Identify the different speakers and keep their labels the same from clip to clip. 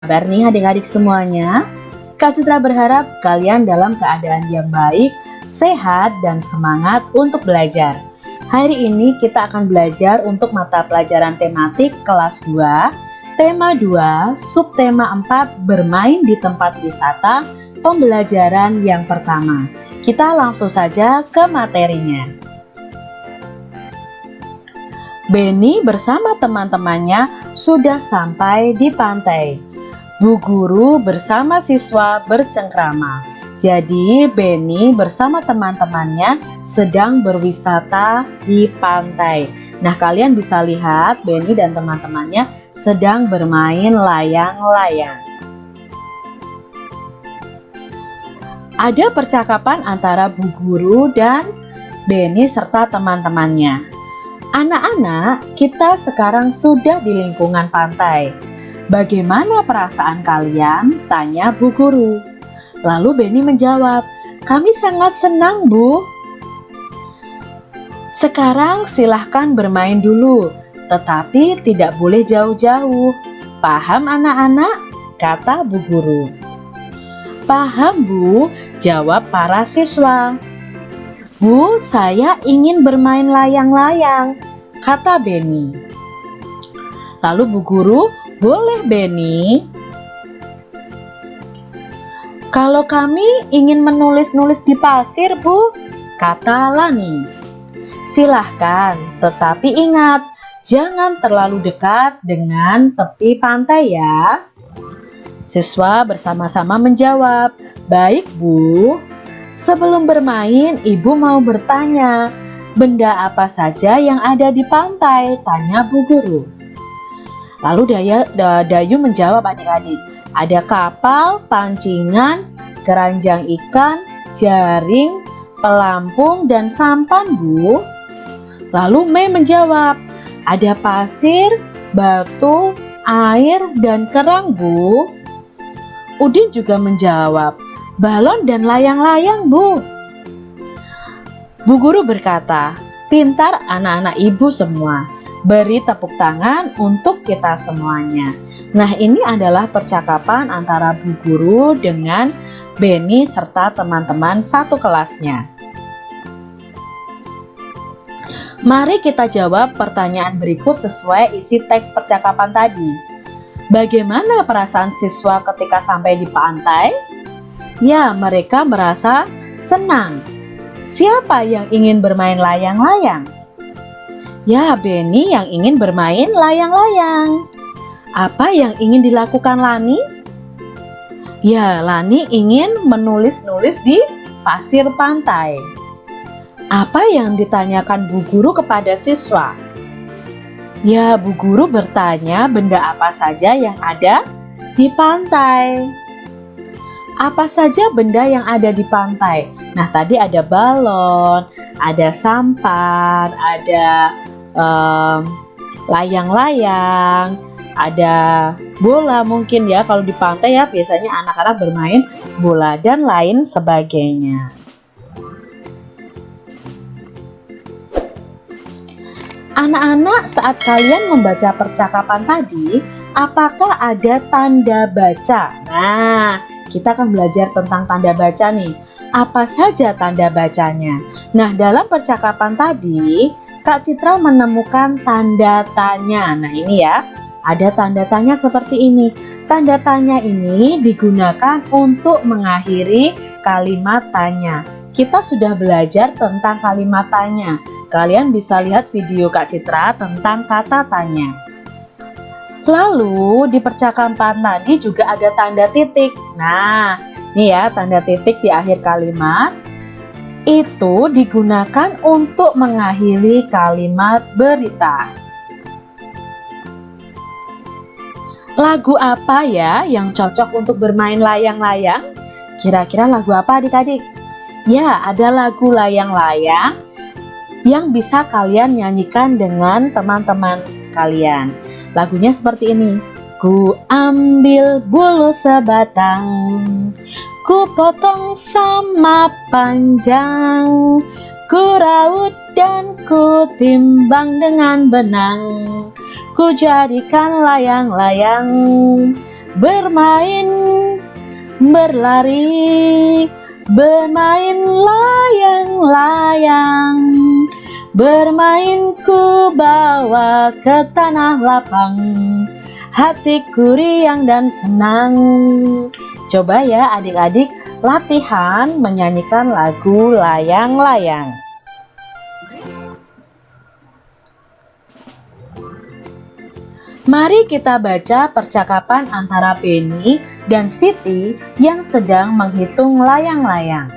Speaker 1: kabar nih adik-adik semuanya? Kak Citra berharap kalian dalam keadaan yang baik, sehat, dan semangat untuk belajar. Hari ini kita akan belajar untuk mata pelajaran tematik kelas 2, tema 2, subtema 4, bermain di tempat wisata, pembelajaran yang pertama. Kita langsung saja ke materinya. Benny bersama teman-temannya sudah sampai di pantai. Bu guru bersama siswa bercengkrama. Jadi Benny bersama teman-temannya sedang berwisata di pantai. Nah kalian bisa lihat Benny dan teman-temannya sedang bermain layang-layang. Ada percakapan antara bu guru dan Benny serta teman-temannya. Anak-anak, kita sekarang sudah di lingkungan pantai. Bagaimana perasaan kalian? Tanya Bu Guru. Lalu Benny menjawab, kami sangat senang Bu. Sekarang silahkan bermain dulu, tetapi tidak boleh jauh-jauh. Paham anak-anak? Kata Bu Guru. Paham Bu, jawab para siswa. Bu, saya ingin bermain layang-layang, kata Benny. Lalu Bu Guru, boleh Benny? Kalau kami ingin menulis-nulis di pasir, Bu, kata Lani. Silahkan, tetapi ingat, jangan terlalu dekat dengan tepi pantai ya. Siswa bersama-sama menjawab, baik Bu. Sebelum bermain, ibu mau bertanya, benda apa saja yang ada di pantai? Tanya Bu Guru. Lalu Daya, Dayu menjawab adik-adik, ada kapal, pancingan, keranjang ikan, jaring, pelampung, dan sampan Bu. Lalu Mei menjawab, ada pasir, batu, air, dan kerang Bu. Udin juga menjawab, balon dan layang-layang bu. Bu guru berkata, pintar anak-anak ibu semua. Beri tepuk tangan untuk kita semuanya. Nah ini adalah percakapan antara bu guru dengan Benny serta teman-teman satu kelasnya. Mari kita jawab pertanyaan berikut sesuai isi teks percakapan tadi. Bagaimana perasaan siswa ketika sampai di pantai? Ya, mereka merasa senang. Siapa yang ingin bermain layang-layang? Ya, Benny yang ingin bermain layang-layang. Apa yang ingin dilakukan Lani? Ya, Lani ingin menulis-nulis di pasir pantai. Apa yang ditanyakan Bu Guru kepada siswa? Ya, Bu Guru bertanya benda apa saja yang ada di pantai apa saja benda yang ada di pantai. Nah, tadi ada balon, ada sampan, ada layang-layang, um, ada bola mungkin ya. Kalau di pantai ya biasanya anak-anak bermain bola dan lain sebagainya. Anak-anak saat kalian membaca percakapan tadi, apakah ada tanda baca? Nah, kita akan belajar tentang tanda baca nih. Apa saja tanda bacanya? Nah, dalam percakapan tadi, Kak Citra menemukan tanda tanya. Nah, ini ya, ada tanda tanya seperti ini. Tanda tanya ini digunakan untuk mengakhiri kalimat tanya. Kita sudah belajar tentang kalimat tanya. Kalian bisa lihat video Kak Citra tentang kata tanya. Lalu di percakapan tadi juga ada tanda titik. Nah, ini ya tanda titik di akhir kalimat. Itu digunakan untuk mengakhiri kalimat berita. Lagu apa ya yang cocok untuk bermain layang-layang? Kira-kira lagu apa adik-adik? Ya, ada lagu layang-layang yang bisa kalian nyanyikan dengan teman-teman kalian. Lagunya seperti ini. Ku ambil bulu sebatang, ku potong sama panjang, ku raut dan ku timbang dengan benang, ku jadikan layang-layang. bermain, berlari, bermain layang-layang. Bermain ku bawa ke tanah lapang Hatiku riang dan senang. Coba ya adik-adik latihan menyanyikan lagu layang-layang. Mari kita baca percakapan antara Benny dan Siti yang sedang menghitung layang-layang.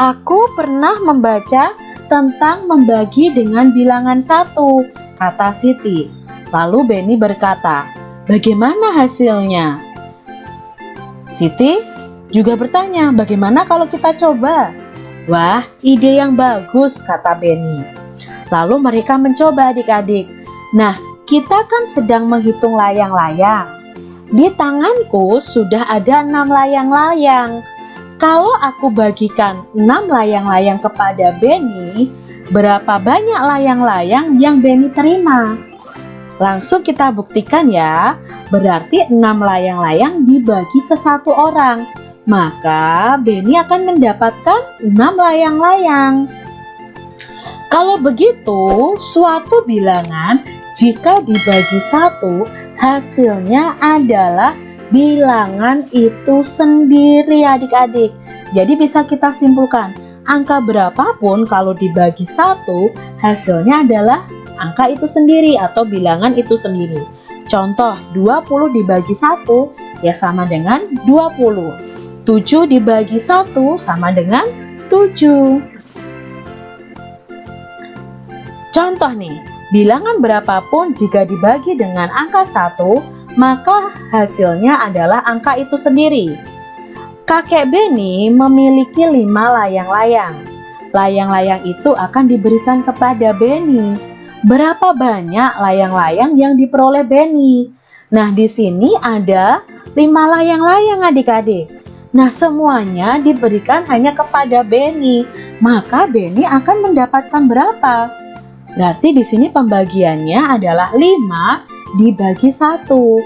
Speaker 1: Aku pernah membaca tentang membagi dengan bilangan satu, kata Siti. Lalu Benny berkata, bagaimana hasilnya? Siti juga bertanya, bagaimana kalau kita coba? Wah, ide yang bagus, kata Benny. Lalu mereka mencoba adik-adik. Nah, kita kan sedang menghitung layang-layang. Di tanganku sudah ada enam layang-layang. Kalau aku bagikan 6 layang-layang kepada Benny, berapa banyak layang-layang yang Benny terima? Langsung kita buktikan ya, berarti 6 layang-layang dibagi ke satu orang. Maka Benny akan mendapatkan 6 layang-layang. Kalau begitu, suatu bilangan jika dibagi satu, hasilnya adalah bilangan itu sendiri adik-adik. Jadi bisa kita simpulkan, angka berapapun kalau dibagi satu, hasilnya adalah angka itu sendiri atau bilangan itu sendiri. Contoh, 20 dibagi satu ya sama dengan 20. 7 dibagi satu sama dengan 7. Contoh nih, bilangan berapapun jika dibagi dengan angka 1 maka hasilnya adalah angka itu sendiri. Kakek Beni memiliki lima layang-layang. Layang-layang itu akan diberikan kepada Beni. Berapa banyak layang-layang yang diperoleh Beni? Nah, di sini ada lima layang-layang adik-adik. Nah, semuanya diberikan hanya kepada Beni. Maka Beni akan mendapatkan berapa? Berarti di sini pembagiannya adalah 5 dibagi satu.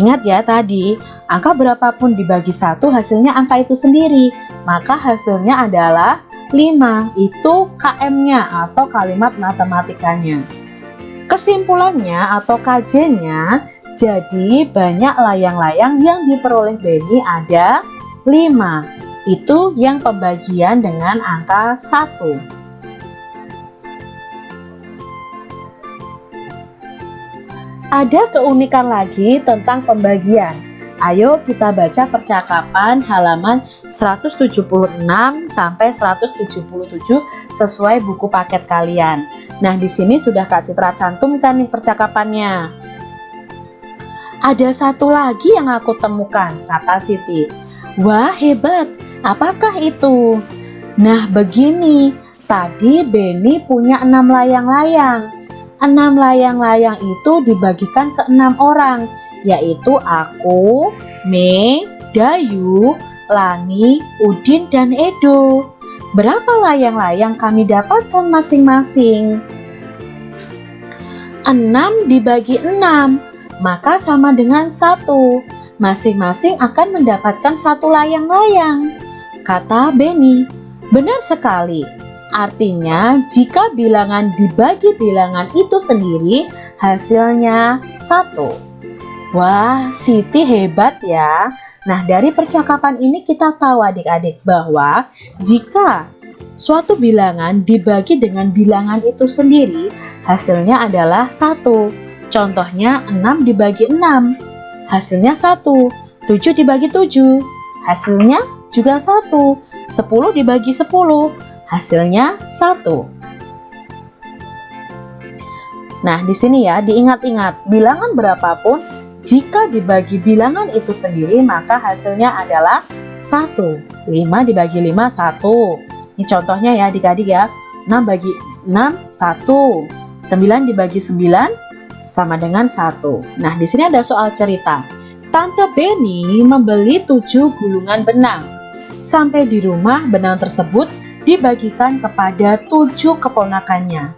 Speaker 1: Ingat ya tadi, angka berapapun dibagi satu hasilnya angka itu sendiri. Maka hasilnya adalah 5. Itu KM-nya atau kalimat matematikanya. Kesimpulannya atau KJ-nya, jadi banyak layang-layang yang diperoleh Benny ada 5. Itu yang pembagian dengan angka 1. Ada keunikan lagi tentang pembagian. Ayo kita baca percakapan halaman 176 sampai 177 sesuai buku paket kalian. Nah, di sini sudah Kak Citra cantumkan nih percakapannya. Ada satu lagi yang aku temukan, kata Siti. Wah, hebat. Apakah itu? Nah, begini. Tadi Benny punya enam layang-layang enam layang-layang itu dibagikan ke enam orang, yaitu aku, Me, Dayu, Lani, Udin, dan Edo. Berapa layang-layang kami dapatkan masing-masing? Enam dibagi enam, maka sama dengan satu. Masing-masing akan mendapatkan satu layang-layang. Kata Benny, benar sekali. Artinya, jika bilangan dibagi bilangan itu sendiri, hasilnya satu. Wah, Siti hebat ya. Nah, dari percakapan ini kita tahu adik-adik bahwa jika suatu bilangan dibagi dengan bilangan itu sendiri, hasilnya adalah satu. Contohnya 6 dibagi 6, hasilnya 1. 7 dibagi 7, hasilnya juga 1. 10 dibagi 10, hasilnya satu. Nah, di sini ya diingat-ingat bilangan berapapun jika dibagi bilangan itu sendiri maka hasilnya adalah 1. 5 dibagi 5 1. Ini contohnya ya adik-adik ya. 6 bagi 6 1. 9 dibagi 9 sama dengan 1. Nah, di sini ada soal cerita. Tante Benny membeli 7 gulungan benang. Sampai di rumah benang tersebut dibagikan kepada tujuh keponakannya.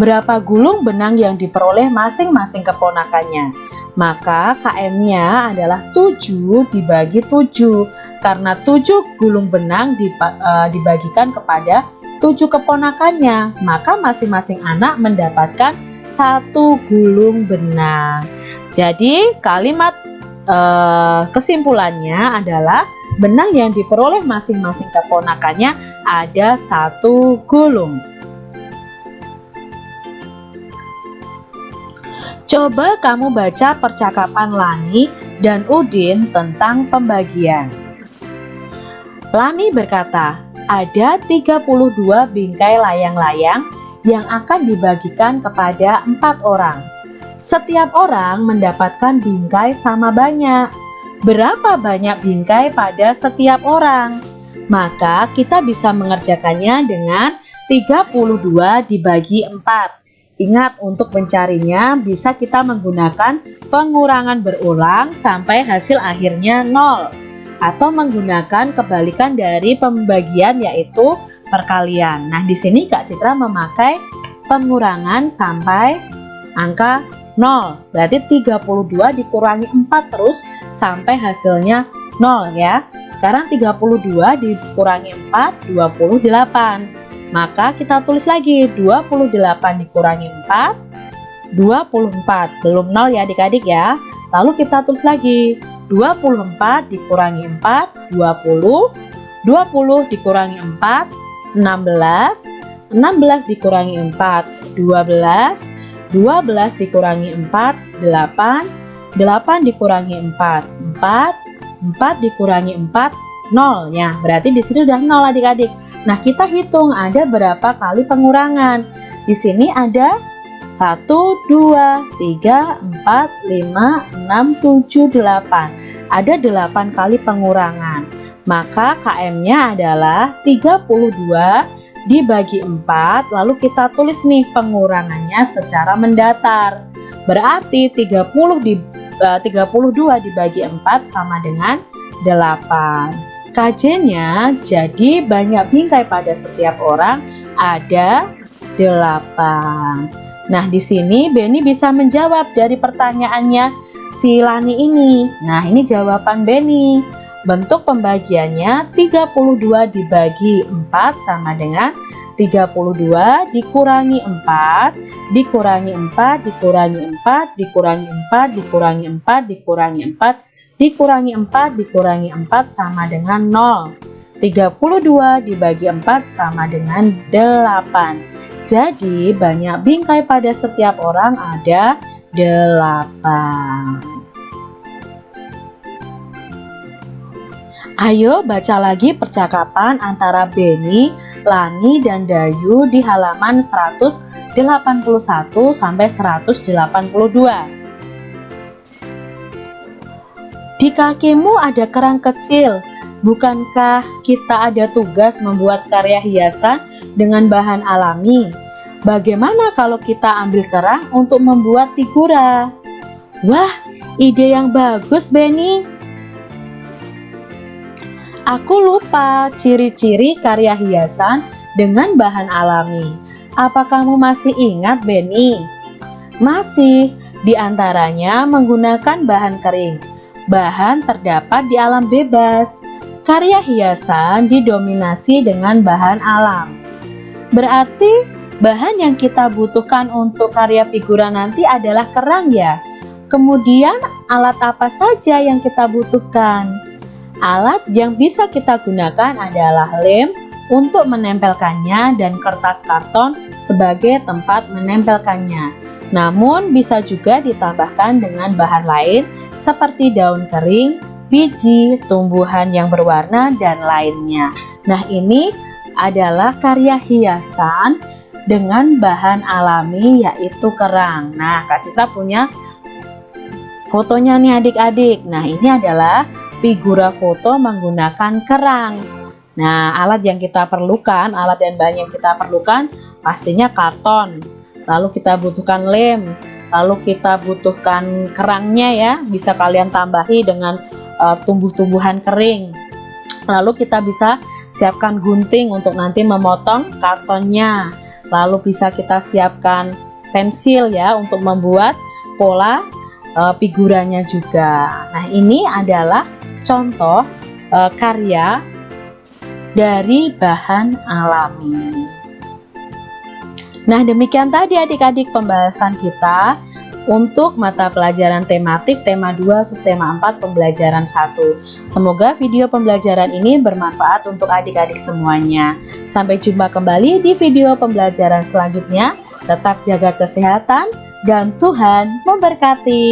Speaker 1: Berapa gulung benang yang diperoleh masing-masing keponakannya? Maka KM-nya adalah 7 dibagi 7 karena 7 gulung benang eh, dibagikan kepada 7 keponakannya. Maka masing-masing anak mendapatkan satu gulung benang. Jadi kalimat eh, kesimpulannya adalah benang yang diperoleh masing-masing keponakannya ada satu gulung. Coba kamu baca percakapan Lani dan Udin tentang pembagian. Lani berkata, ada 32 bingkai layang-layang yang akan dibagikan kepada empat orang. Setiap orang mendapatkan bingkai sama banyak. Berapa banyak bingkai pada setiap orang? Maka kita bisa mengerjakannya dengan 32 dibagi 4 Ingat untuk mencarinya bisa kita menggunakan pengurangan berulang sampai hasil akhirnya 0 atau menggunakan kebalikan dari pembagian yaitu perkalian. Nah, di sini Kak Citra memakai pengurangan sampai angka 0. Berarti 32 dikurangi 4 terus sampai hasilnya 0 ya. Sekarang 32 dikurangi 4 28 maka kita tulis lagi 28 dikurangi 4 24 belum 0 ya adik-adik ya. Lalu kita tulis lagi 24 dikurangi 4 20 20 dikurangi 4 16 16 dikurangi 4 12 12 dikurangi 4 8 8 dikurangi 4 4 4 dikurangi 4 0 ya berarti di sini sudah 0 adik-adik Nah, kita hitung ada berapa kali pengurangan. Di sini ada 1, 2, 3, 4, 5, 6, 7, 8. Ada 8 kali pengurangan. Maka KM-nya adalah 32 dibagi 4, lalu kita tulis nih pengurangannya secara mendatar. Berarti 30 di, uh, 32 dibagi 4 sama dengan 8. KJ-nya jadi banyak bingkai pada setiap orang ada 8. Nah, di sini Benny bisa menjawab dari pertanyaannya si Lani ini. Nah, ini jawaban Benny. Bentuk pembagiannya 32 dibagi 4 sama dengan 32 dikurangi 4 dikurangi 4 dikurangi 4 dikurangi 4 dikurangi 4 dikurangi 4 dikurangi 4 dikurangi 4 sama dengan 0 32 dibagi 4 sama dengan 8 jadi banyak bingkai pada setiap orang ada 8 Ayo baca lagi percakapan antara Beni, Lani, dan Dayu di halaman 181 sampai 182. Di kakimu ada kerang kecil. Bukankah kita ada tugas membuat karya hiasan dengan bahan alami? Bagaimana kalau kita ambil kerang untuk membuat figura? Wah, ide yang bagus, Benny. Aku lupa ciri-ciri karya hiasan dengan bahan alami. Apa kamu masih ingat, Benny? Masih, di antaranya menggunakan bahan kering bahan terdapat di alam bebas. Karya hiasan didominasi dengan bahan alam. Berarti bahan yang kita butuhkan untuk karya figura nanti adalah kerang ya. Kemudian alat apa saja yang kita butuhkan? Alat yang bisa kita gunakan adalah lem untuk menempelkannya dan kertas karton sebagai tempat menempelkannya. Namun bisa juga ditambahkan dengan bahan lain seperti daun kering, biji, tumbuhan yang berwarna, dan lainnya. Nah ini adalah karya hiasan dengan bahan alami yaitu kerang. Nah Kak Citra punya fotonya nih adik-adik. Nah ini adalah figura foto menggunakan kerang. Nah alat yang kita perlukan, alat dan bahan yang kita perlukan pastinya karton lalu kita butuhkan lem lalu kita butuhkan kerangnya ya bisa kalian tambahi dengan uh, tumbuh-tumbuhan kering lalu kita bisa siapkan gunting untuk nanti memotong kartonnya lalu bisa kita siapkan pensil ya untuk membuat pola uh, figurannya juga. Nah, ini adalah contoh uh, karya dari bahan alami. Nah, demikian tadi adik-adik pembahasan kita untuk mata pelajaran tematik tema 2 subtema 4 pembelajaran 1. Semoga video pembelajaran ini bermanfaat untuk adik-adik semuanya. Sampai jumpa kembali di video pembelajaran selanjutnya. Tetap jaga kesehatan dan Tuhan memberkati.